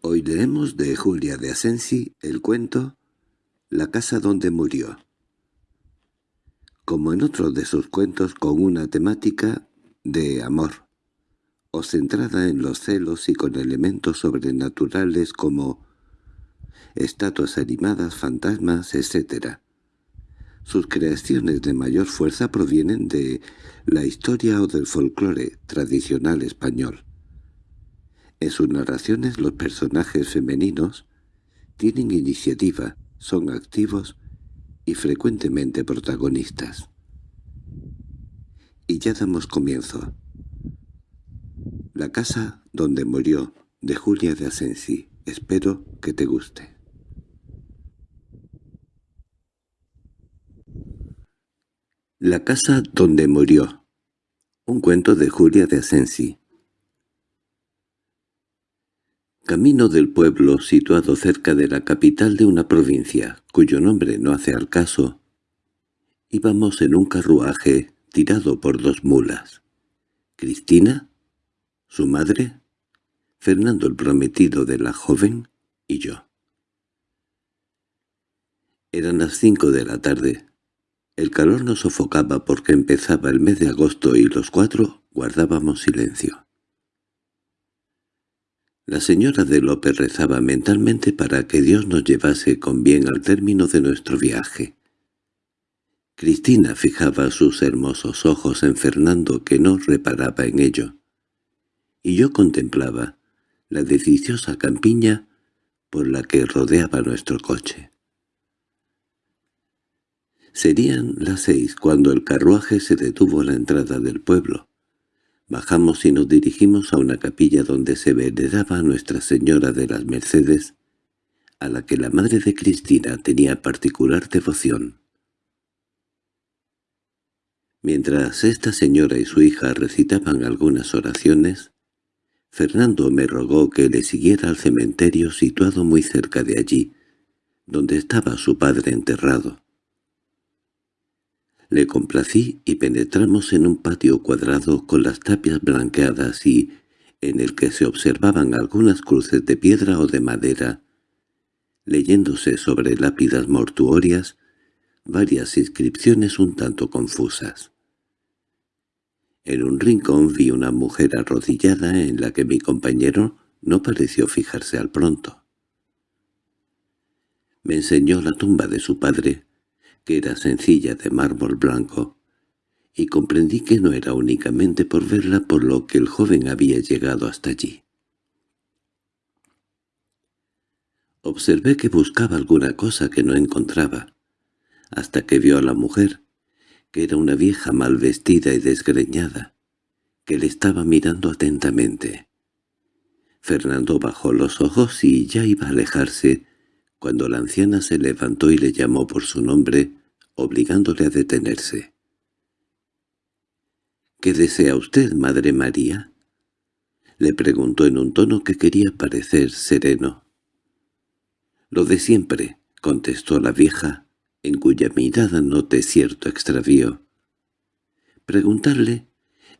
Hoy leemos de Julia de Asensi el cuento La casa donde murió. Como en otro de sus cuentos con una temática de amor, o centrada en los celos y con elementos sobrenaturales como estatuas animadas, fantasmas, etc. Sus creaciones de mayor fuerza provienen de la historia o del folclore tradicional español. En sus narraciones los personajes femeninos tienen iniciativa, son activos y frecuentemente protagonistas. Y ya damos comienzo. La casa donde murió, de Julia de Asensi. Espero que te guste. La casa donde murió. Un cuento de Julia de Asensi. Camino del pueblo situado cerca de la capital de una provincia, cuyo nombre no hace al caso, íbamos en un carruaje tirado por dos mulas. Cristina, su madre, Fernando el prometido de la joven y yo. Eran las cinco de la tarde. El calor nos sofocaba porque empezaba el mes de agosto y los cuatro guardábamos silencio. La señora de López rezaba mentalmente para que Dios nos llevase con bien al término de nuestro viaje. Cristina fijaba sus hermosos ojos en Fernando que no reparaba en ello, y yo contemplaba la deliciosa campiña por la que rodeaba nuestro coche. Serían las seis cuando el carruaje se detuvo a la entrada del pueblo. Bajamos y nos dirigimos a una capilla donde se veneraba Nuestra Señora de las Mercedes, a la que la madre de Cristina tenía particular devoción. Mientras esta señora y su hija recitaban algunas oraciones, Fernando me rogó que le siguiera al cementerio situado muy cerca de allí, donde estaba su padre enterrado. Le complací y penetramos en un patio cuadrado con las tapias blanqueadas y en el que se observaban algunas cruces de piedra o de madera, leyéndose sobre lápidas mortuorias varias inscripciones un tanto confusas. En un rincón vi una mujer arrodillada en la que mi compañero no pareció fijarse al pronto. Me enseñó la tumba de su padre, que era sencilla de mármol blanco, y comprendí que no era únicamente por verla por lo que el joven había llegado hasta allí. Observé que buscaba alguna cosa que no encontraba, hasta que vio a la mujer, que era una vieja mal vestida y desgreñada, que le estaba mirando atentamente. Fernando bajó los ojos y ya iba a alejarse, cuando la anciana se levantó y le llamó por su nombre, obligándole a detenerse. —¿Qué desea usted, Madre María? —le preguntó en un tono que quería parecer sereno. —Lo de siempre —contestó la vieja, en cuya mirada noté cierto extravío. —Preguntarle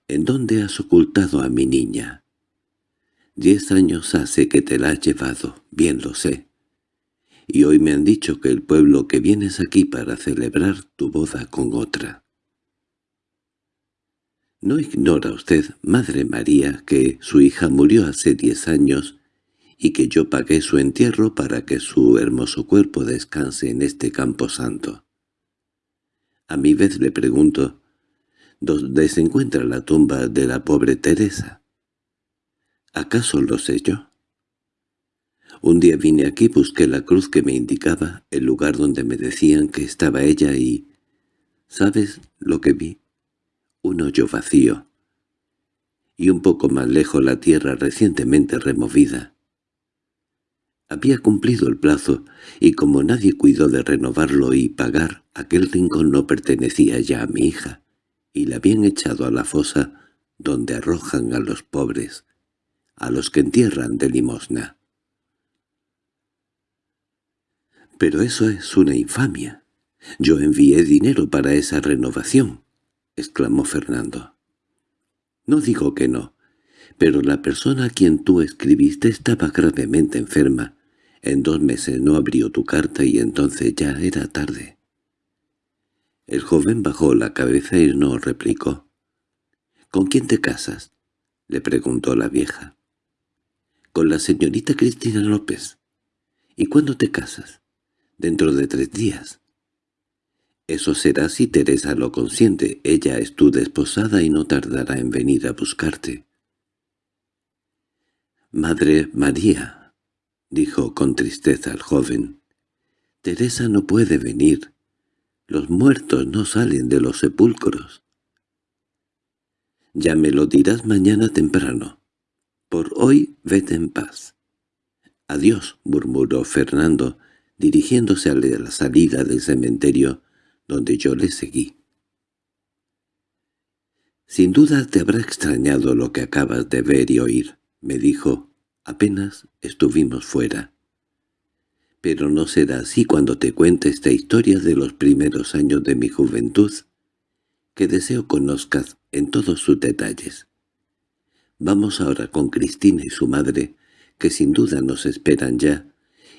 en dónde has ocultado a mi niña. Diez años hace que te la has llevado, bien lo sé y hoy me han dicho que el pueblo que vienes aquí para celebrar tu boda con otra. ¿No ignora usted, Madre María, que su hija murió hace diez años y que yo pagué su entierro para que su hermoso cuerpo descanse en este campo santo? A mi vez le pregunto, ¿dónde se encuentra la tumba de la pobre Teresa? ¿Acaso lo sé yo? Un día vine aquí, busqué la cruz que me indicaba el lugar donde me decían que estaba ella y... ¿Sabes lo que vi? Un hoyo vacío. Y un poco más lejos la tierra recientemente removida. Había cumplido el plazo, y como nadie cuidó de renovarlo y pagar, aquel rincón no pertenecía ya a mi hija, y la habían echado a la fosa donde arrojan a los pobres, a los que entierran de limosna. —Pero eso es una infamia. Yo envié dinero para esa renovación —exclamó Fernando. —No digo que no, Pero la persona a quien tú escribiste estaba gravemente enferma. En dos meses no abrió tu carta y entonces ya era tarde. El joven bajó la cabeza y no replicó. —¿Con quién te casas? —le preguntó la vieja. —Con la señorita Cristina López. —¿Y cuándo te casas? —Dentro de tres días. —Eso será si Teresa lo consiente. Ella es tu desposada y no tardará en venir a buscarte. —Madre María —dijo con tristeza el joven—, Teresa no puede venir. Los muertos no salen de los sepulcros. Ya me lo dirás mañana temprano. Por hoy vete en paz. Adiós, murmuró Fernando, dirigiéndose a la salida del cementerio, donde yo le seguí. Sin duda te habrá extrañado lo que acabas de ver y oír me dijo, apenas estuvimos fuera. Pero no será así cuando te cuente esta historia de los primeros años de mi juventud, que deseo conozcas en todos sus detalles. Vamos ahora con Cristina y su madre, que sin duda nos esperan ya,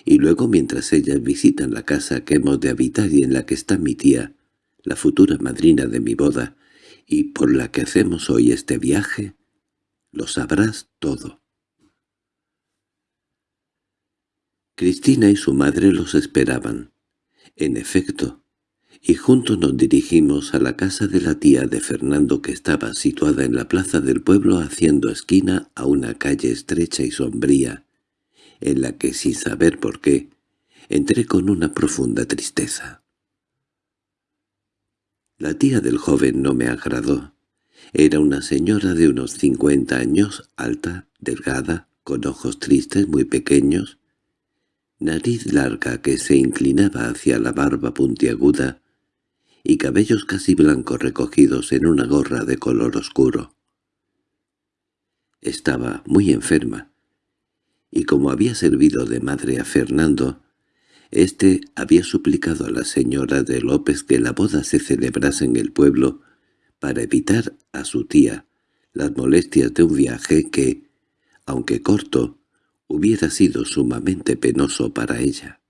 y luego mientras ellas visitan la casa que hemos de habitar y en la que está mi tía, la futura madrina de mi boda, y por la que hacemos hoy este viaje, lo sabrás todo. Cristina y su madre los esperaban. En efecto, y juntos nos dirigimos a la casa de la tía de Fernando que estaba situada en la plaza del pueblo haciendo esquina a una calle estrecha y sombría, en la que sin saber por qué, entré con una profunda tristeza. La tía del joven no me agradó. Era una señora de unos cincuenta años, alta, delgada, con ojos tristes muy pequeños, nariz larga que se inclinaba hacia la barba puntiaguda y cabellos casi blancos recogidos en una gorra de color oscuro. Estaba muy enferma, y como había servido de madre a Fernando, éste había suplicado a la señora de López que la boda se celebrase en el pueblo para evitar a su tía las molestias de un viaje que, aunque corto, hubiera sido sumamente penoso para ella.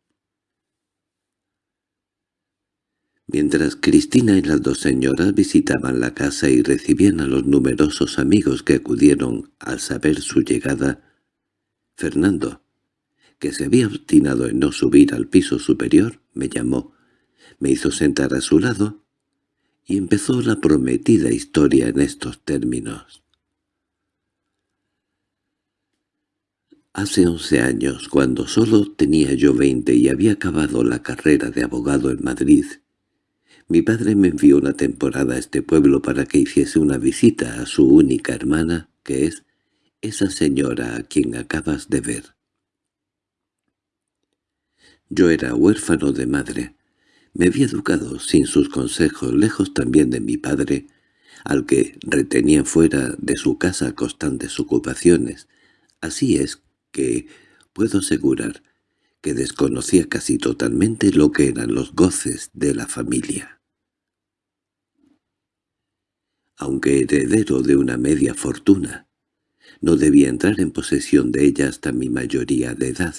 Mientras Cristina y las dos señoras visitaban la casa y recibían a los numerosos amigos que acudieron al saber su llegada, Fernando, que se había obstinado en no subir al piso superior, me llamó, me hizo sentar a su lado y empezó la prometida historia en estos términos. Hace once años, cuando solo tenía yo veinte y había acabado la carrera de abogado en Madrid, mi padre me envió una temporada a este pueblo para que hiciese una visita a su única hermana, que es esa señora a quien acabas de ver. Yo era huérfano de madre, me había educado sin sus consejos, lejos también de mi padre, al que retenía fuera de su casa constantes ocupaciones. Así es que puedo asegurar que desconocía casi totalmente lo que eran los goces de la familia. Aunque heredero de una media fortuna, no debía entrar en posesión de ella hasta mi mayoría de edad.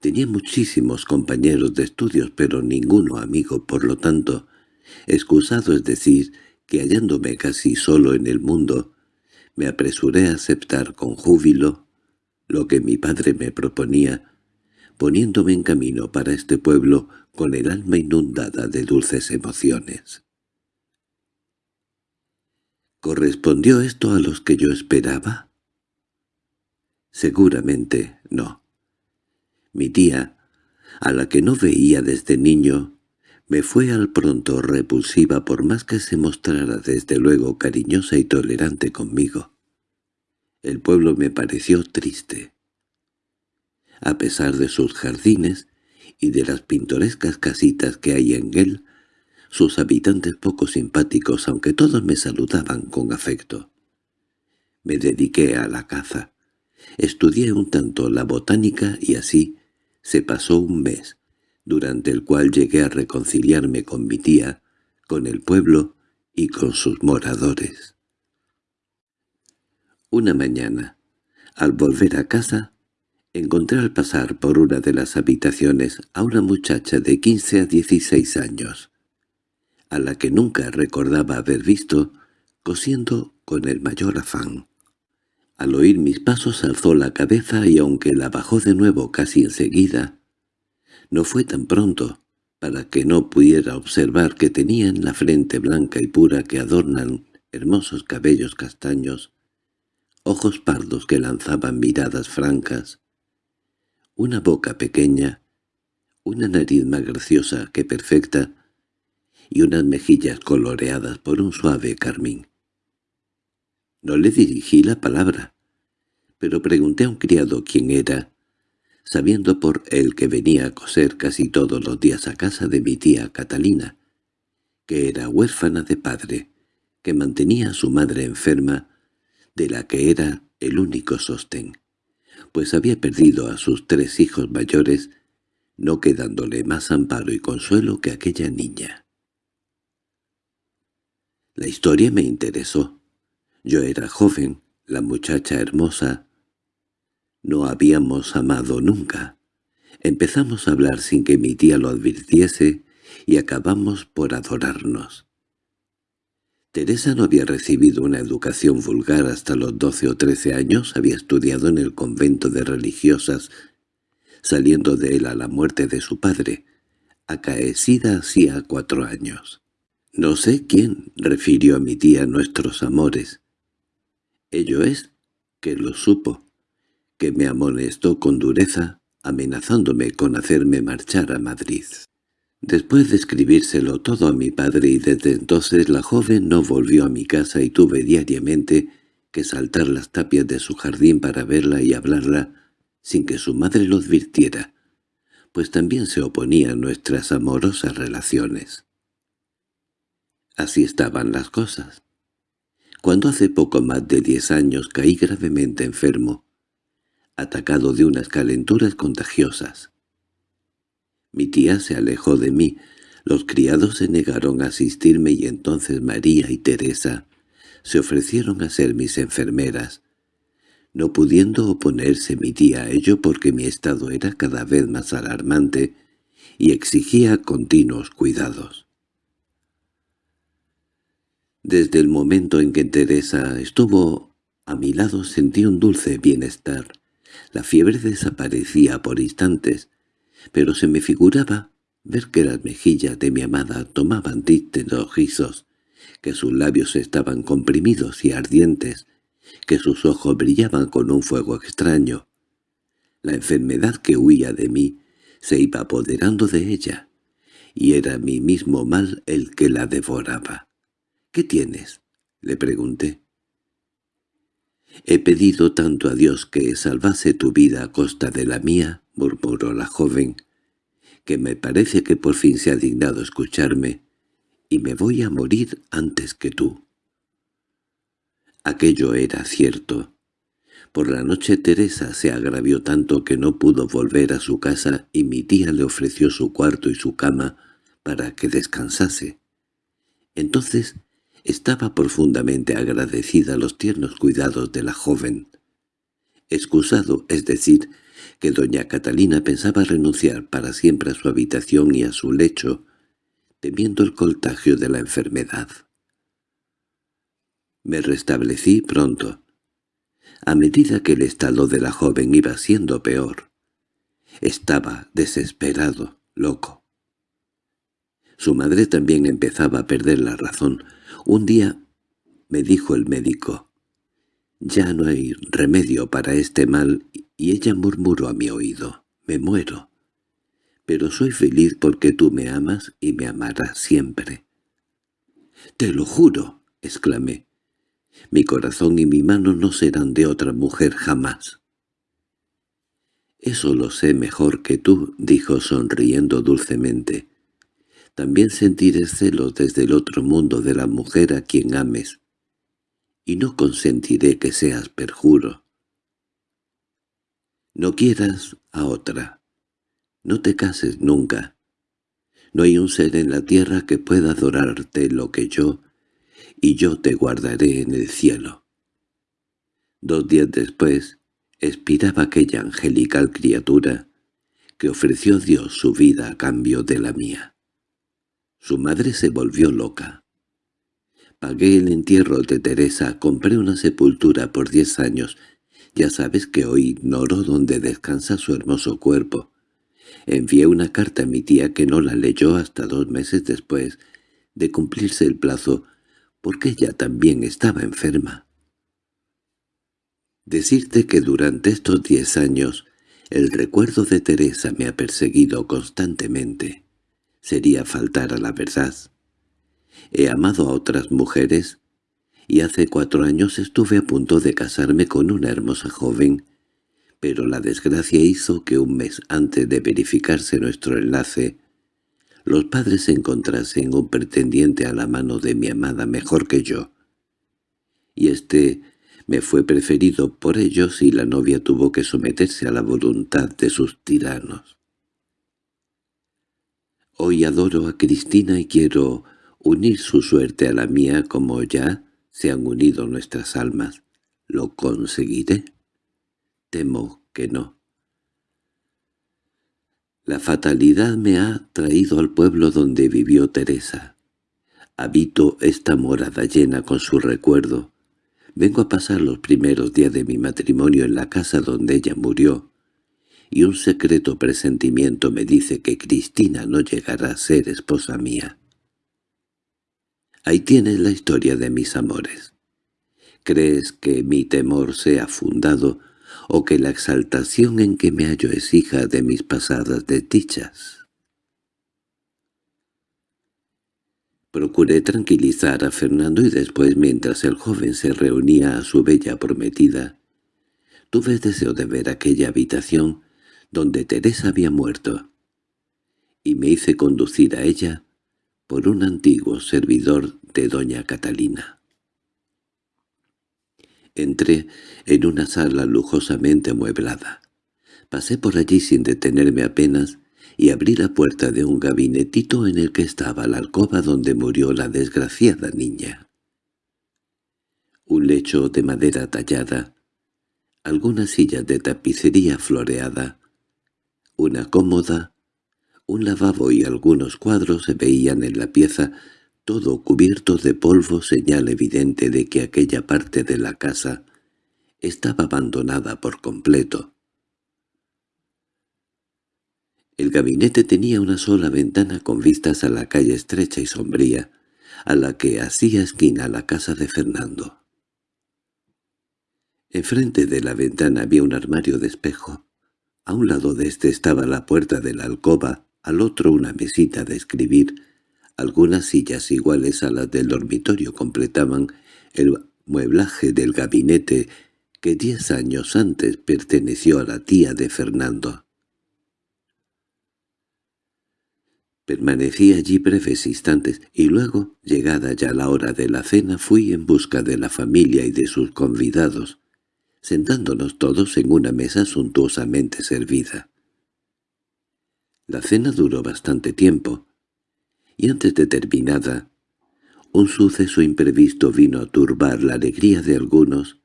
Tenía muchísimos compañeros de estudios, pero ninguno amigo, por lo tanto, excusado es decir, que hallándome casi solo en el mundo, me apresuré a aceptar con júbilo lo que mi padre me proponía, poniéndome en camino para este pueblo con el alma inundada de dulces emociones. ¿Correspondió esto a los que yo esperaba? Seguramente no. Mi tía, a la que no veía desde niño, me fue al pronto repulsiva por más que se mostrara desde luego cariñosa y tolerante conmigo. El pueblo me pareció triste. A pesar de sus jardines y de las pintorescas casitas que hay en él, sus habitantes poco simpáticos, aunque todos me saludaban con afecto. Me dediqué a la caza. Estudié un tanto la botánica y así se pasó un mes, durante el cual llegué a reconciliarme con mi tía, con el pueblo y con sus moradores. Una mañana, al volver a casa, encontré al pasar por una de las habitaciones a una muchacha de quince a dieciséis años, a la que nunca recordaba haber visto, cosiendo con el mayor afán. Al oír mis pasos alzó la cabeza y aunque la bajó de nuevo casi enseguida, no fue tan pronto, para que no pudiera observar que tenía en la frente blanca y pura que adornan hermosos cabellos castaños, ojos pardos que lanzaban miradas francas, una boca pequeña, una nariz más graciosa que perfecta, y unas mejillas coloreadas por un suave carmín. No le dirigí la palabra, pero pregunté a un criado quién era, sabiendo por él que venía a coser casi todos los días a casa de mi tía Catalina, que era huérfana de padre, que mantenía a su madre enferma, de la que era el único sostén, pues había perdido a sus tres hijos mayores, no quedándole más amparo y consuelo que aquella niña. La historia me interesó. Yo era joven, la muchacha hermosa. No habíamos amado nunca. Empezamos a hablar sin que mi tía lo advirtiese y acabamos por adorarnos. Teresa no había recibido una educación vulgar hasta los doce o trece años, había estudiado en el convento de religiosas, saliendo de él a la muerte de su padre, acaecida hacía cuatro años. No sé quién refirió a mi tía nuestros amores, Ello es que lo supo, que me amonestó con dureza, amenazándome con hacerme marchar a Madrid. Después de escribírselo todo a mi padre y desde entonces la joven no volvió a mi casa y tuve diariamente que saltar las tapias de su jardín para verla y hablarla sin que su madre lo advirtiera, pues también se oponía a nuestras amorosas relaciones. Así estaban las cosas cuando hace poco más de diez años caí gravemente enfermo, atacado de unas calenturas contagiosas. Mi tía se alejó de mí, los criados se negaron a asistirme y entonces María y Teresa se ofrecieron a ser mis enfermeras, no pudiendo oponerse mi tía a ello porque mi estado era cada vez más alarmante y exigía continuos cuidados. Desde el momento en que Teresa estuvo a mi lado sentí un dulce bienestar. La fiebre desaparecía por instantes, pero se me figuraba ver que las mejillas de mi amada tomaban tristes rojizos, que sus labios estaban comprimidos y ardientes, que sus ojos brillaban con un fuego extraño. La enfermedad que huía de mí se iba apoderando de ella, y era mi mismo mal el que la devoraba. —¿Qué tienes? —le pregunté. —He pedido tanto a Dios que salvase tu vida a costa de la mía —murmuró la joven—, que me parece que por fin se ha dignado escucharme, y me voy a morir antes que tú. Aquello era cierto. Por la noche Teresa se agravió tanto que no pudo volver a su casa y mi tía le ofreció su cuarto y su cama para que descansase. Entonces estaba profundamente agradecida a los tiernos cuidados de la joven. Excusado, es decir, que doña Catalina pensaba renunciar para siempre a su habitación y a su lecho, temiendo el contagio de la enfermedad. Me restablecí pronto. A medida que el estado de la joven iba siendo peor, estaba desesperado, loco. Su madre también empezaba a perder la razón, un día me dijo el médico, «Ya no hay remedio para este mal», y ella murmuró a mi oído, «Me muero, pero soy feliz porque tú me amas y me amarás siempre». «Te lo juro», exclamé, «mi corazón y mi mano no serán de otra mujer jamás». «Eso lo sé mejor que tú», dijo sonriendo dulcemente. También sentiré celos desde el otro mundo de la mujer a quien ames, y no consentiré que seas perjuro. No quieras a otra. No te cases nunca. No hay un ser en la tierra que pueda adorarte lo que yo, y yo te guardaré en el cielo. Dos días después, expiraba aquella angelical criatura que ofreció Dios su vida a cambio de la mía. Su madre se volvió loca. Pagué el entierro de Teresa, compré una sepultura por diez años. Ya sabes que hoy ignoro dónde descansa su hermoso cuerpo. Envié una carta a mi tía que no la leyó hasta dos meses después de cumplirse el plazo, porque ella también estaba enferma. Decirte que durante estos diez años el recuerdo de Teresa me ha perseguido constantemente. Sería faltar a la verdad. He amado a otras mujeres, y hace cuatro años estuve a punto de casarme con una hermosa joven, pero la desgracia hizo que un mes antes de verificarse nuestro enlace, los padres encontrasen un pretendiente a la mano de mi amada mejor que yo. Y este me fue preferido por ellos y la novia tuvo que someterse a la voluntad de sus tiranos. Hoy adoro a Cristina y quiero unir su suerte a la mía como ya se han unido nuestras almas. ¿Lo conseguiré? Temo que no. La fatalidad me ha traído al pueblo donde vivió Teresa. Habito esta morada llena con su recuerdo. Vengo a pasar los primeros días de mi matrimonio en la casa donde ella murió, y un secreto presentimiento me dice que Cristina no llegará a ser esposa mía. Ahí tienes la historia de mis amores. ¿Crees que mi temor sea fundado o que la exaltación en que me hallo es hija de mis pasadas desdichas? Procuré tranquilizar a Fernando y después, mientras el joven se reunía a su bella prometida, tuve deseo de ver aquella habitación donde Teresa había muerto, y me hice conducir a ella por un antiguo servidor de doña Catalina. Entré en una sala lujosamente amueblada. Pasé por allí sin detenerme apenas y abrí la puerta de un gabinetito en el que estaba la alcoba donde murió la desgraciada niña. Un lecho de madera tallada, algunas sillas de tapicería floreada, una cómoda, un lavabo y algunos cuadros se veían en la pieza, todo cubierto de polvo señal evidente de que aquella parte de la casa estaba abandonada por completo. El gabinete tenía una sola ventana con vistas a la calle estrecha y sombría, a la que hacía esquina la casa de Fernando. Enfrente de la ventana había un armario de espejo. A un lado de este estaba la puerta de la alcoba, al otro una mesita de escribir. Algunas sillas iguales a las del dormitorio completaban el mueblaje del gabinete que diez años antes perteneció a la tía de Fernando. Permanecí allí breves instantes y luego, llegada ya la hora de la cena, fui en busca de la familia y de sus convidados, sentándonos todos en una mesa suntuosamente servida. La cena duró bastante tiempo, y antes de terminada, un suceso imprevisto vino a turbar la alegría de algunos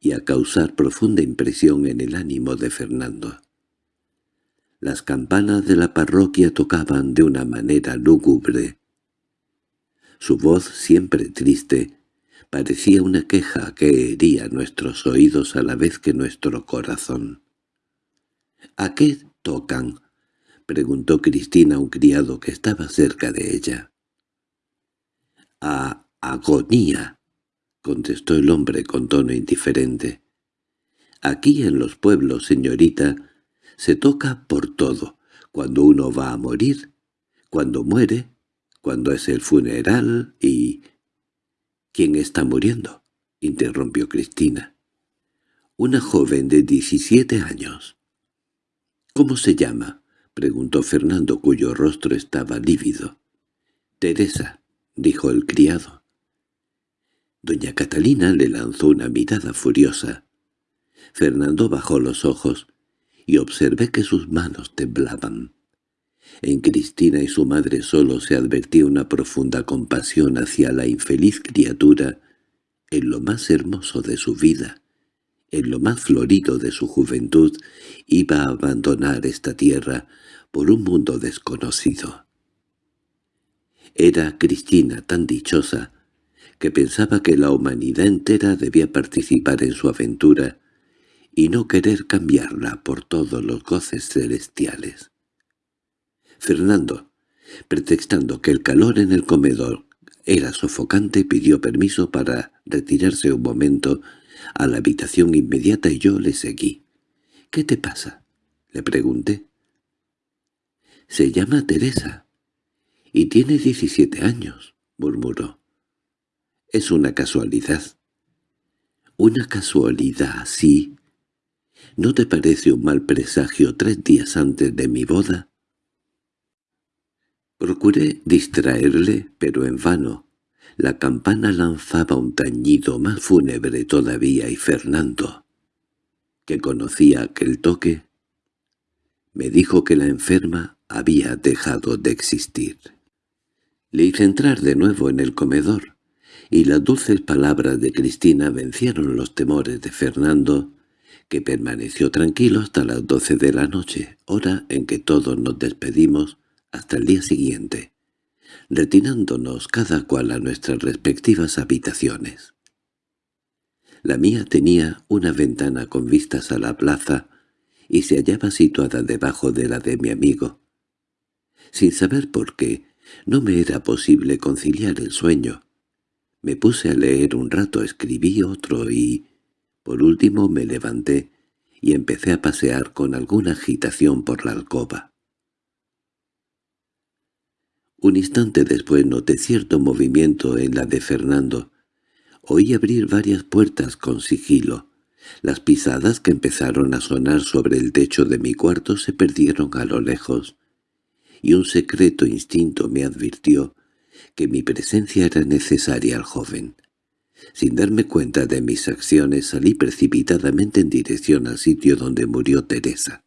y a causar profunda impresión en el ánimo de Fernando. Las campanas de la parroquia tocaban de una manera lúgubre. Su voz, siempre triste, parecía una queja que hería nuestros oídos a la vez que nuestro corazón. —¿A qué tocan? —preguntó Cristina a un criado que estaba cerca de ella. —A agonía —contestó el hombre con tono indiferente. —Aquí en los pueblos, señorita, se toca por todo, cuando uno va a morir, cuando muere, cuando es el funeral y... —¿Quién está muriendo? —interrumpió Cristina. —Una joven de diecisiete años. —¿Cómo se llama? —preguntó Fernando, cuyo rostro estaba lívido. —Teresa —dijo el criado. Doña Catalina le lanzó una mirada furiosa. Fernando bajó los ojos y observé que sus manos temblaban. En Cristina y su madre solo se advertía una profunda compasión hacia la infeliz criatura en lo más hermoso de su vida, en lo más florido de su juventud, iba a abandonar esta tierra por un mundo desconocido. Era Cristina tan dichosa que pensaba que la humanidad entera debía participar en su aventura y no querer cambiarla por todos los goces celestiales. Fernando, pretextando que el calor en el comedor era sofocante, pidió permiso para retirarse un momento a la habitación inmediata y yo le seguí. —¿Qué te pasa? —le pregunté. —Se llama Teresa. —Y tiene diecisiete años —murmuró. —Es una casualidad. —¿Una casualidad así? ¿No te parece un mal presagio tres días antes de mi boda? Procuré distraerle, pero en vano. La campana lanzaba un tañido más fúnebre todavía y Fernando, que conocía aquel toque, me dijo que la enferma había dejado de existir. Le hice entrar de nuevo en el comedor, y las dulces palabras de Cristina vencieron los temores de Fernando, que permaneció tranquilo hasta las doce de la noche, hora en que todos nos despedimos hasta el día siguiente, retirándonos cada cual a nuestras respectivas habitaciones. La mía tenía una ventana con vistas a la plaza y se hallaba situada debajo de la de mi amigo. Sin saber por qué, no me era posible conciliar el sueño. Me puse a leer un rato, escribí otro y, por último, me levanté y empecé a pasear con alguna agitación por la alcoba. Un instante después noté cierto movimiento en la de Fernando. Oí abrir varias puertas con sigilo. Las pisadas que empezaron a sonar sobre el techo de mi cuarto se perdieron a lo lejos, y un secreto instinto me advirtió que mi presencia era necesaria al joven. Sin darme cuenta de mis acciones salí precipitadamente en dirección al sitio donde murió Teresa.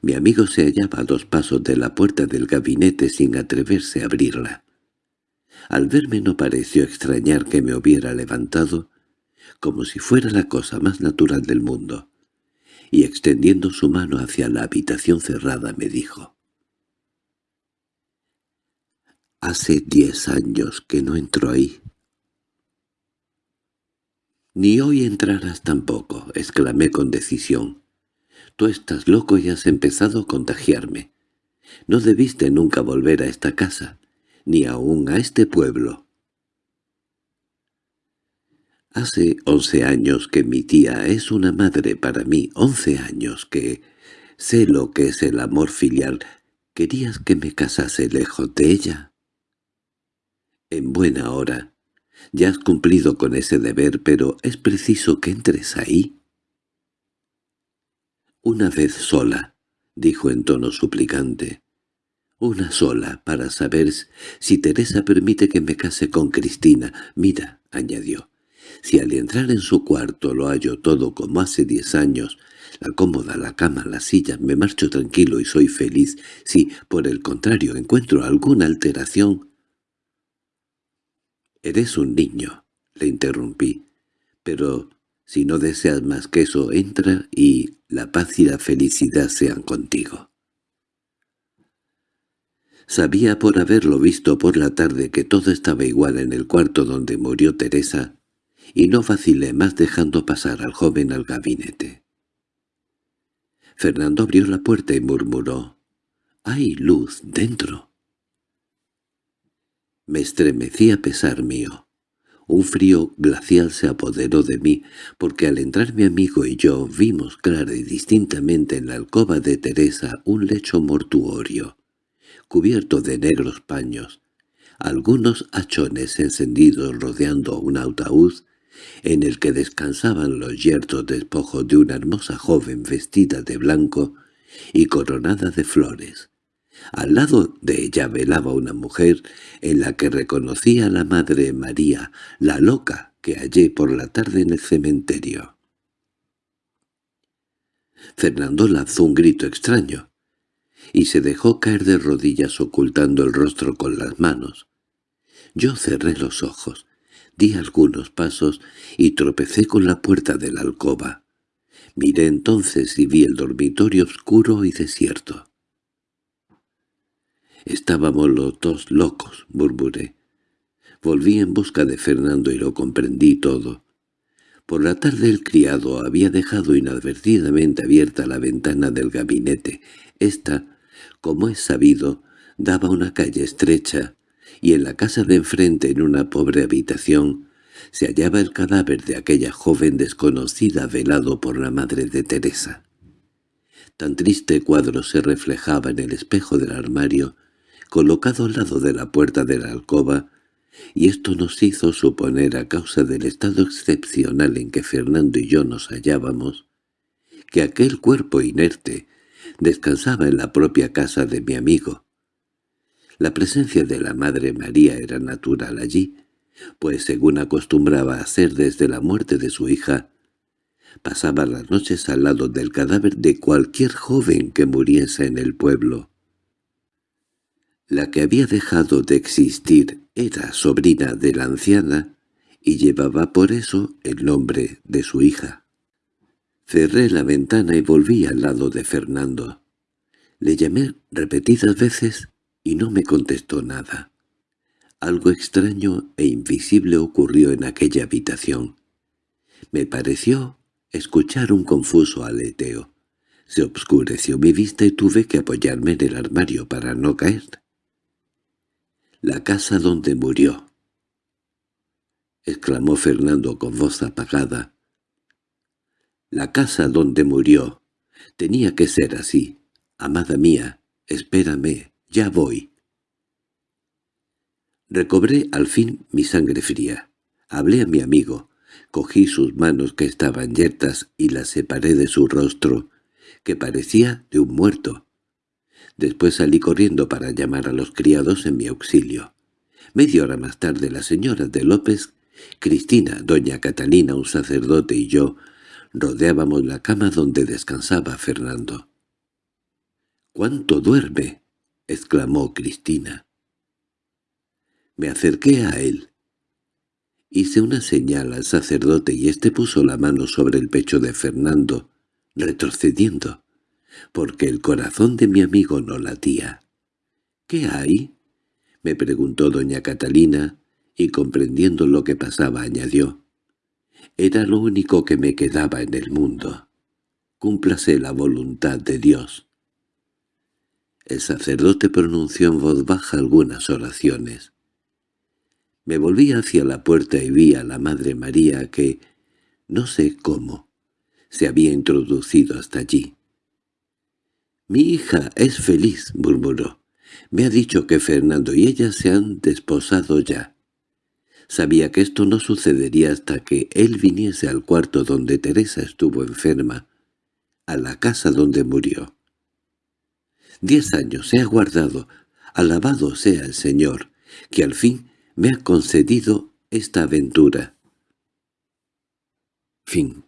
Mi amigo se hallaba a dos pasos de la puerta del gabinete sin atreverse a abrirla. Al verme no pareció extrañar que me hubiera levantado, como si fuera la cosa más natural del mundo, y extendiendo su mano hacia la habitación cerrada me dijo «Hace diez años que no entro ahí». «Ni hoy entrarás tampoco», exclamé con decisión. Tú estás loco y has empezado a contagiarme. No debiste nunca volver a esta casa, ni aún a este pueblo. Hace once años que mi tía es una madre para mí, once años que sé lo que es el amor filial. ¿Querías que me casase lejos de ella? En buena hora. Ya has cumplido con ese deber, pero es preciso que entres ahí. «Una vez sola», dijo en tono suplicante. «Una sola, para saber si Teresa permite que me case con Cristina. Mira», añadió, «si al entrar en su cuarto lo hallo todo como hace diez años, la cómoda, la cama, la silla, me marcho tranquilo y soy feliz. Si, por el contrario, encuentro alguna alteración...» «Eres un niño», le interrumpí, «pero si no deseas más que eso, entra y la paz y la felicidad sean contigo. Sabía por haberlo visto por la tarde que todo estaba igual en el cuarto donde murió Teresa, y no vacilé más dejando pasar al joven al gabinete. Fernando abrió la puerta y murmuró, «¡Hay luz dentro!». Me estremecí a pesar mío. Un frío glacial se apoderó de mí, porque al entrar mi amigo y yo vimos clara y distintamente en la alcoba de Teresa un lecho mortuorio, cubierto de negros paños, algunos hachones encendidos rodeando un ataúd en el que descansaban los yertos despojos de una hermosa joven vestida de blanco y coronada de flores. Al lado de ella velaba una mujer en la que reconocía a la Madre María, la loca que hallé por la tarde en el cementerio. Fernando lanzó un grito extraño y se dejó caer de rodillas ocultando el rostro con las manos. Yo cerré los ojos. Di algunos pasos y tropecé con la puerta de la alcoba. Miré entonces y vi el dormitorio oscuro y desierto. Estábamos los dos locos, murmuré. Volví en busca de Fernando y lo comprendí todo. Por la tarde el criado había dejado inadvertidamente abierta la ventana del gabinete. Esta, como es sabido, daba una calle estrecha, y en la casa de enfrente, en una pobre habitación, se hallaba el cadáver de aquella joven desconocida velado por la madre de Teresa. Tan triste cuadro se reflejaba en el espejo del armario, colocado al lado de la puerta de la alcoba, y esto nos hizo suponer a causa del estado excepcional en que Fernando y yo nos hallábamos, que aquel cuerpo inerte descansaba en la propia casa de mi amigo. La presencia de la Madre María era natural allí, pues según acostumbraba hacer desde la muerte de su hija, pasaba las noches al lado del cadáver de cualquier joven que muriese en el pueblo. La que había dejado de existir era sobrina de la anciana y llevaba por eso el nombre de su hija. Cerré la ventana y volví al lado de Fernando. Le llamé repetidas veces y no me contestó nada. Algo extraño e invisible ocurrió en aquella habitación. Me pareció escuchar un confuso aleteo. Se obscureció mi vista y tuve que apoyarme en el armario para no caer. «La casa donde murió», exclamó Fernando con voz apagada. «La casa donde murió. Tenía que ser así. Amada mía, espérame, ya voy». Recobré al fin mi sangre fría. Hablé a mi amigo. Cogí sus manos que estaban yertas y las separé de su rostro, que parecía de un muerto. Después salí corriendo para llamar a los criados en mi auxilio. Media hora más tarde la señora de López, Cristina, doña Catalina, un sacerdote y yo rodeábamos la cama donde descansaba Fernando. —¿Cuánto duerme? —exclamó Cristina. Me acerqué a él. Hice una señal al sacerdote y éste puso la mano sobre el pecho de Fernando, retrocediendo porque el corazón de mi amigo no latía. —¿Qué hay? —me preguntó doña Catalina, y comprendiendo lo que pasaba añadió. —Era lo único que me quedaba en el mundo. Cúmplase la voluntad de Dios. El sacerdote pronunció en voz baja algunas oraciones. Me volví hacia la puerta y vi a la Madre María que, no sé cómo, se había introducido hasta allí. «Mi hija es feliz», murmuró. «Me ha dicho que Fernando y ella se han desposado ya». Sabía que esto no sucedería hasta que él viniese al cuarto donde Teresa estuvo enferma, a la casa donde murió. Diez años he aguardado, alabado sea el Señor, que al fin me ha concedido esta aventura. Fin